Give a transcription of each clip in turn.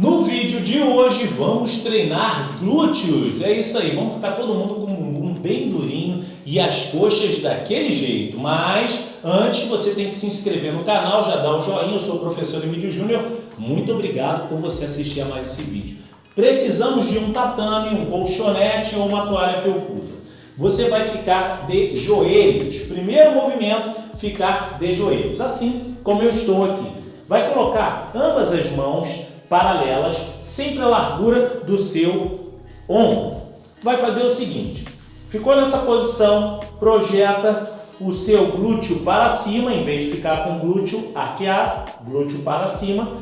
No vídeo de hoje vamos treinar glúteos, é isso aí, vamos ficar todo mundo com o bumbum bem durinho e as coxas daquele jeito, mas antes você tem que se inscrever no canal, já dá o joinha, eu sou o professor Emílio Júnior, muito obrigado por você assistir a mais esse vídeo. Precisamos de um tatame, um colchonete ou uma toalha felpuda. Você vai ficar de joelhos, primeiro movimento, ficar de joelhos, assim como eu estou aqui. Vai colocar ambas as mãos paralelas, sempre a largura do seu ombro. Vai fazer o seguinte, ficou nessa posição, projeta o seu glúteo para cima, em vez de ficar com o glúteo arqueado, glúteo para cima,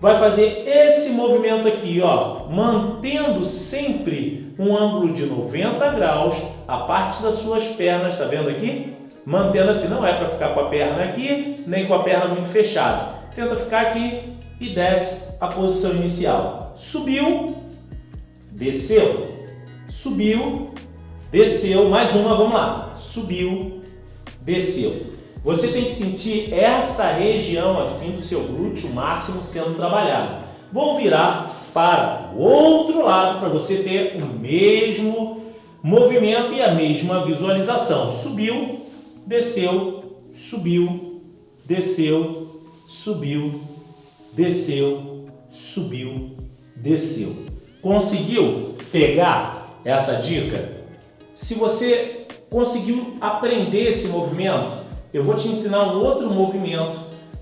vai fazer esse movimento aqui, ó, mantendo sempre um ângulo de 90 graus, a parte das suas pernas, tá vendo aqui? Mantendo assim, não é para ficar com a perna aqui, nem com a perna muito fechada. Tenta ficar aqui e desce a posição inicial. Subiu, desceu, subiu, desceu, mais uma, vamos lá. Subiu, desceu. Você tem que sentir essa região assim do seu glúteo máximo sendo trabalhado. Vou virar para o outro lado para você ter o mesmo movimento e a mesma visualização. Subiu, desceu, subiu, desceu, subiu, desceu, subiu, desceu. Conseguiu pegar essa dica? Se você conseguiu aprender esse movimento, eu vou te ensinar um outro movimento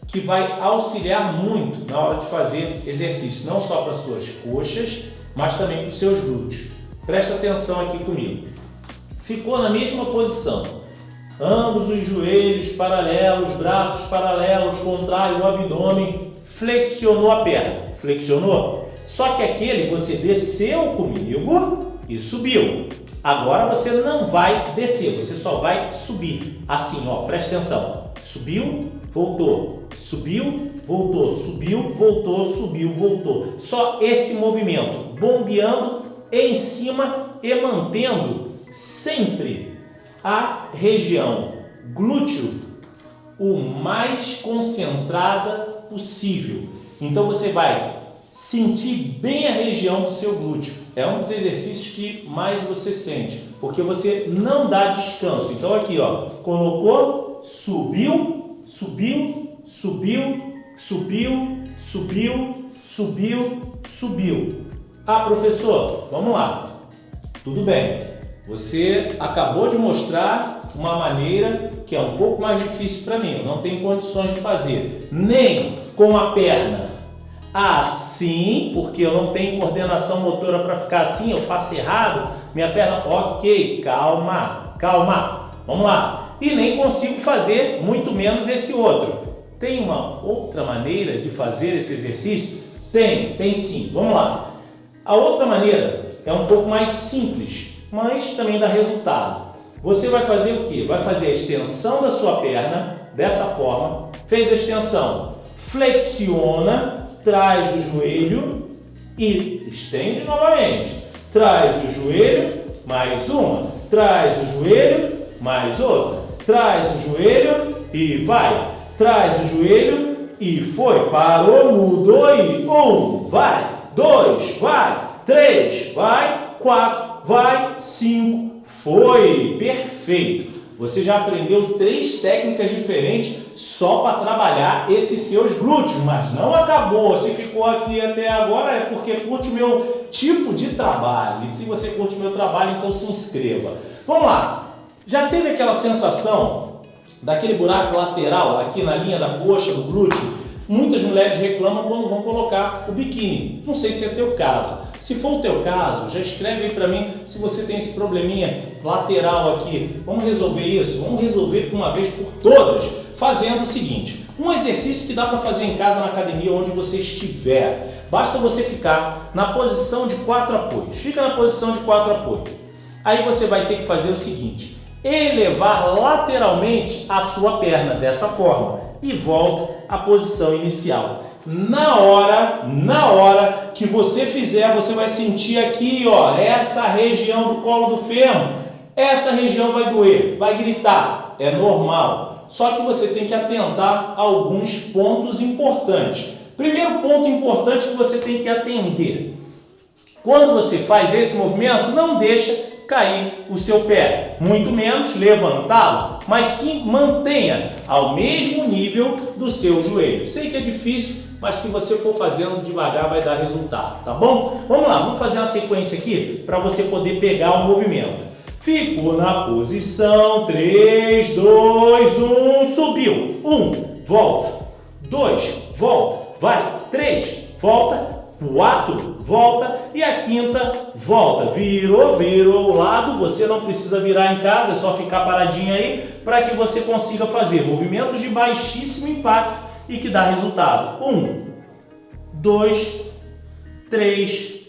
que vai auxiliar muito na hora de fazer exercício, não só para suas coxas, mas também para os seus glúteos. Presta atenção aqui comigo. Ficou na mesma posição, ambos os joelhos paralelos, braços paralelos, contrai o abdômen flexionou a perna. Flexionou? Só que aquele você desceu comigo e subiu. Agora você não vai descer, você só vai subir. Assim, ó, preste atenção. Subiu, voltou. Subiu, voltou. Subiu, voltou, subiu, voltou. Só esse movimento, bombeando em cima e mantendo sempre a região glúteo o mais concentrada possível. Então você vai sentir bem a região do seu glúteo. É um dos exercícios que mais você sente, porque você não dá descanso. Então aqui, ó, colocou, subiu, subiu, subiu, subiu, subiu, subiu, subiu. Ah, professor, vamos lá. Tudo bem. Você acabou de mostrar uma maneira que é um pouco mais difícil para mim. Eu não tenho condições de fazer. Nem com a perna assim, porque eu não tenho coordenação motora para ficar assim, eu faço errado, minha perna, ok, calma, calma, vamos lá. E nem consigo fazer muito menos esse outro. Tem uma outra maneira de fazer esse exercício? Tem, tem sim, vamos lá. A outra maneira é um pouco mais simples, mas também dá resultado. Você vai fazer o que? Vai fazer a extensão da sua perna, dessa forma, fez a extensão, flexiona, traz o joelho e estende novamente. Traz o joelho, mais uma. Traz o joelho, mais outra. Traz o joelho e vai. Traz o joelho e foi. Parou, mudou e um, vai. Dois, vai. Três, vai. Quatro, vai. Cinco, foi. Perfeito. Você já aprendeu três técnicas diferentes só para trabalhar esses seus glúteos, mas não acabou. Se ficou aqui até agora é porque curte o meu tipo de trabalho. E se você curte o meu trabalho, então se inscreva. Vamos lá. Já teve aquela sensação daquele buraco lateral aqui na linha da coxa, do glúteo? Muitas mulheres reclamam quando vão colocar o biquíni. Não sei se é teu caso. Se for o teu caso, já escreve aí para mim se você tem esse probleminha lateral aqui. Vamos resolver isso? Vamos resolver uma vez por todas, fazendo o seguinte. Um exercício que dá para fazer em casa, na academia, onde você estiver. Basta você ficar na posição de quatro apoios. Fica na posição de quatro apoios. Aí você vai ter que fazer o seguinte. Elevar lateralmente a sua perna dessa forma e volta à posição inicial na hora, na hora que você fizer, você vai sentir aqui, ó, essa região do colo do fêmur, essa região vai doer, vai gritar, é normal. Só que você tem que atentar a alguns pontos importantes. Primeiro ponto importante que você tem que atender. Quando você faz esse movimento, não deixa cair o seu pé, muito menos levantá-lo, mas sim mantenha ao mesmo nível do seu joelho. Sei que é difícil, mas se você for fazendo devagar vai dar resultado, tá bom? Vamos lá, vamos fazer uma sequência aqui para você poder pegar o movimento. Ficou na posição, 3, 2, 1, subiu, 1, volta, 2, volta, vai, 3, volta, quatro, volta. E a quinta, volta. Virou, virou o lado, você não precisa virar em casa, é só ficar paradinho aí para que você consiga fazer movimentos de baixíssimo impacto e que dá resultado. Um, dois, três,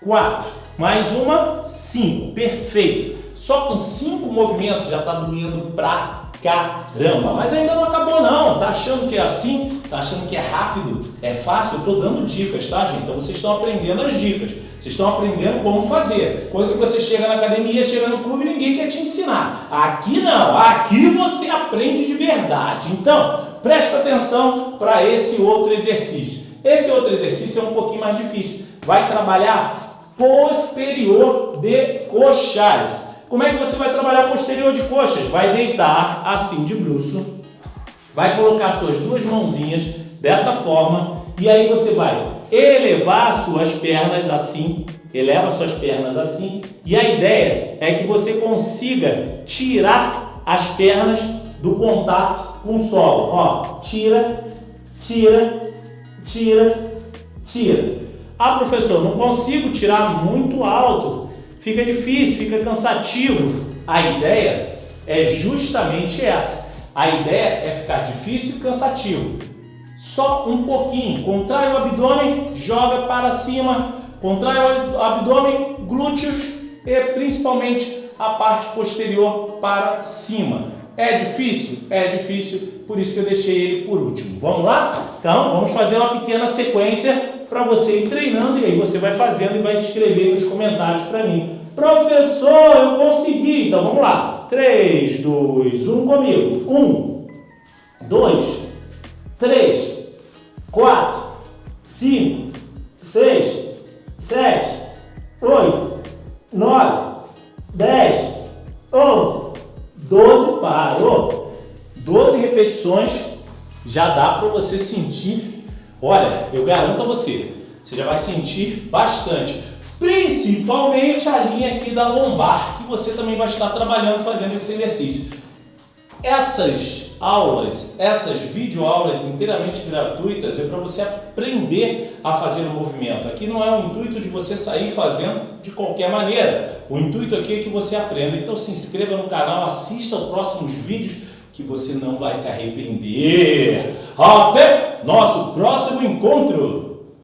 quatro. Mais uma, cinco. Perfeito. Só com cinco movimentos já está doendo pra caramba. Mas ainda não acabou não. Tá achando que é assim? Tá achando que é rápido? É fácil? Eu tô dando dicas, tá gente? Então vocês estão aprendendo as dicas. Vocês estão aprendendo como fazer. Coisa que você chega na academia, chega no clube ninguém quer te ensinar. Aqui não. Aqui você aprende de verdade. Então, presta atenção para esse outro exercício. Esse outro exercício é um pouquinho mais difícil. Vai trabalhar posterior de coxais. Como é que você vai trabalhar posterior de coxas? Vai deitar assim de bruço, vai colocar suas duas mãozinhas dessa forma e aí você vai elevar suas pernas assim, eleva suas pernas assim e a ideia é que você consiga tirar as pernas do contato com o solo. Ó, tira, tira, tira, tira. Ah, professor, não consigo tirar muito alto fica difícil, fica cansativo. A ideia é justamente essa. A ideia é ficar difícil e cansativo. Só um pouquinho. Contrai o abdômen, joga para cima. Contrai o abdômen, glúteos e principalmente a parte posterior para cima. É difícil? É difícil, por isso que eu deixei ele por último. Vamos lá? Então, vamos fazer uma pequena sequência para você ir treinando e aí você vai fazendo e vai escrever nos comentários para mim. Professor, eu consegui. Então vamos lá. 3, 2, 1 comigo. 1, 2, 3, 4, 5, 6, 7, 8, 9, 10, 11, 12, parou. 12 repetições já dá para você sentir Olha, eu garanto a você, você já vai sentir bastante. Principalmente a linha aqui da lombar, que você também vai estar trabalhando fazendo esse exercício. Essas aulas, essas videoaulas inteiramente gratuitas é para você aprender a fazer o movimento. Aqui não é o intuito de você sair fazendo de qualquer maneira. O intuito aqui é que você aprenda. Então se inscreva no canal, assista aos próximos vídeos que você não vai se arrepender. Até nosso próximo encontro!